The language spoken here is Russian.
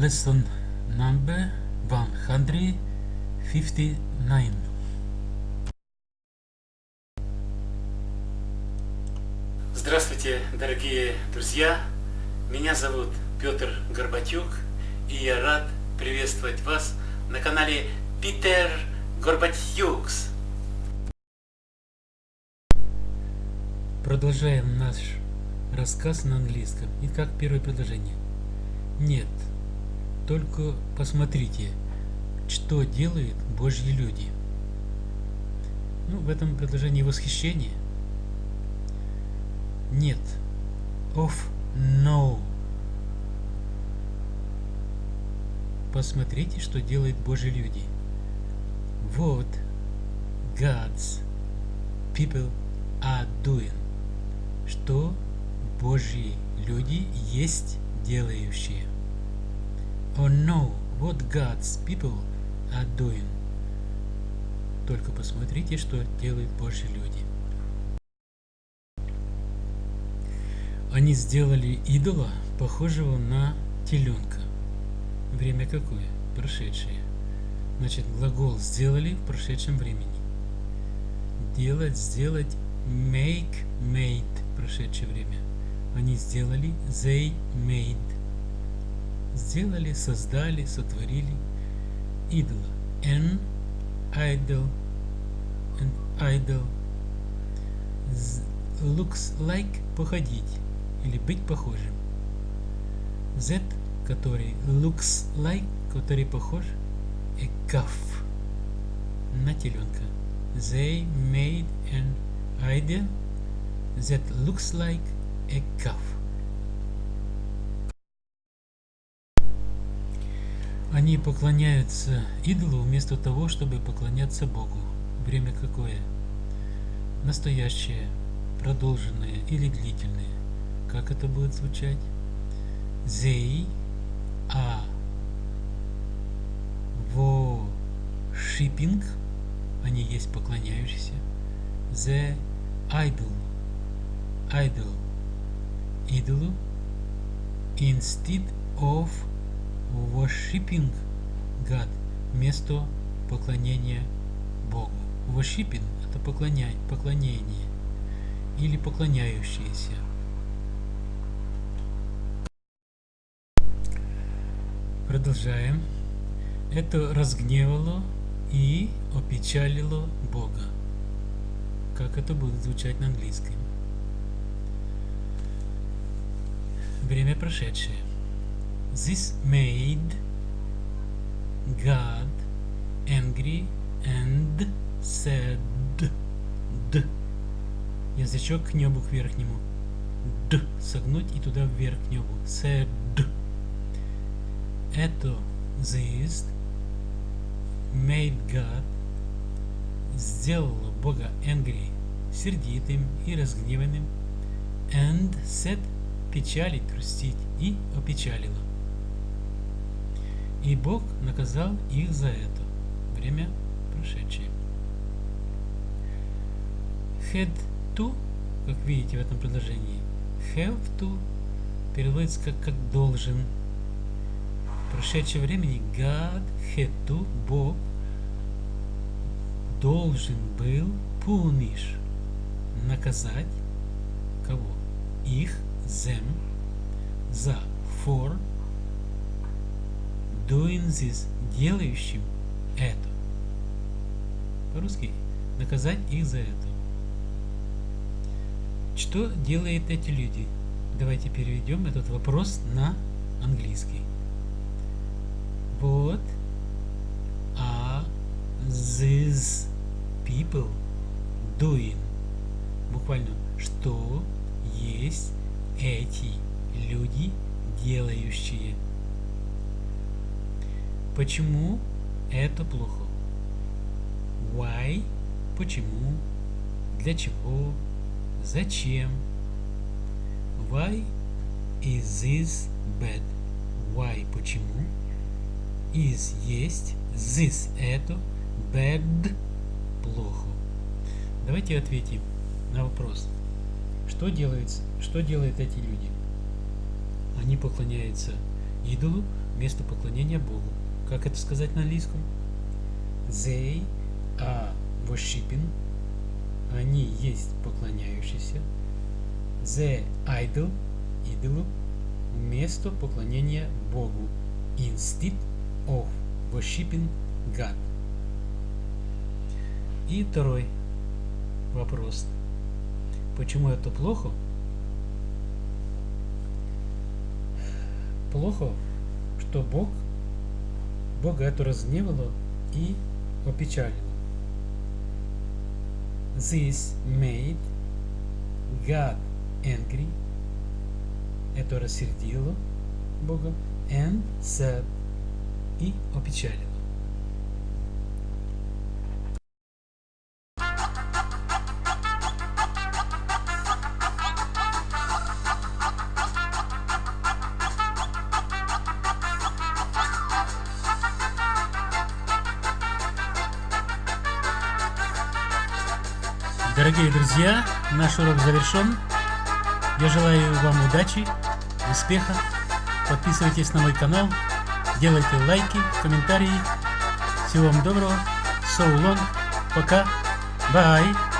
lesson number 159. Здравствуйте, дорогие друзья! Меня зовут Петр Горбатюк, и я рад приветствовать вас на канале Питер Горбатюкс. Продолжаем наш рассказ на английском. Итак, первое предложение. Нет, только посмотрите, что делают Божьи люди. Ну, в этом предложении восхищение. Нет. Of no. Посмотрите, что делают Божьи люди. Вот God's people are doing. Что Божьи люди есть делающие. Oh no, what God's people are doing. Только посмотрите, что делают Божьи люди. Они сделали идола, похожего на теленка. Время какое? Прошедшее. Значит, глагол сделали в прошедшем времени. Делать, сделать, make, made, прошедшее время. Они сделали, they made. Сделали, создали, сотворили идола. An idol, an idol looks like походить или быть похожим. Z, который looks like, который похож, a calf, на теленка. They made an idol that looks like a calf. Они поклоняются идолу вместо того, чтобы поклоняться Богу. Время какое? Настоящее, продолженное или длительное. Как это будет звучать? They are worshipping, они есть поклоняющиеся. The idol, idol, идолу, instead of worshipping God, вместо поклонения Богу. Worshipping – это поклонять, поклонение или поклоняющиеся. Продолжаем. Это разгневало и опечалило Бога. Как это будет звучать на английском? Время прошедшее. This made God angry and said D. Язычок к небу, к верхнему. Д. Согнуть и туда вверх к небу. Said это this made God сделала Бога angry, сердитым и разгневанным, and set печалить, грустить и опечалила. И Бог наказал их за это. Время прошедшее. Had to, как видите в этом предложении, have to переводится как, как должен, прошедшем времени God had to, Бог должен был punish, наказать кого? Их, them, за for doing this, делающим это. По-русски наказать их за это. Что делают эти люди? Давайте переведем этот вопрос на английский. What are these people doing? Буквально, что есть эти люди делающие? Почему это плохо? Why? Почему? Для чего? Зачем? Why is this bad? Why? Почему? is есть, this это, bad плохо. Давайте ответим на вопрос. Что делает, что делают эти люди? Они поклоняются идолу, место поклонения Богу. Как это сказать на английском? They are worshipping. Они есть поклоняющиеся. The idol, идолу, место поклонения Богу. Instead of worshipping God. И второй вопрос. Почему это плохо? Плохо, что Бог, Бога это разгневало и опечалило. This made God angry. Это рассердило Бога. And sad. И опечалило. Дорогие друзья, наш урок завершен. Я желаю вам удачи, успеха. Подписывайтесь на мой канал, делайте лайки, комментарии. Всего вам доброго. So long. Пока. Bye.